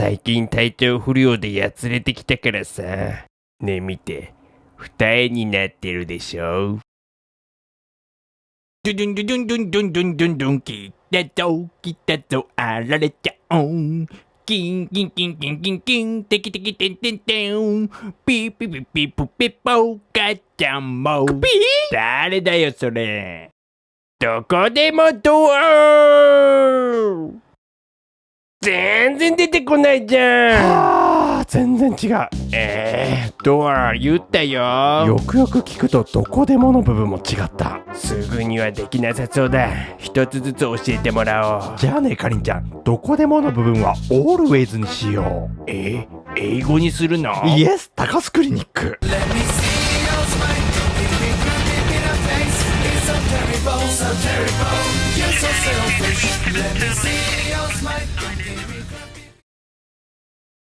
最近体調不良でやつれてきたからさ。ねえ見て。二重になってるでしょドゥドゥンドゥドゥンドゥンドゥンドゥンドゥンドゥン来たぞ来たぞあられちゃうんキンキンキンキンキンキンテキテキテンテンテンピーピーピーピープピポ母ちゃんもピー誰だよそれどこでもドア全然出てこないじゃん。あー全然違う。えー、ドア言ったよ。よくよく聞くとどこでもの部分も違った。すぐにはできなさそうだ。一つずつ教えてもらおう。じゃあねかりんちゃん。どこでもの部分は always にしよえ英語にするの？うイエス高須クリニック。Let Let me see your smile.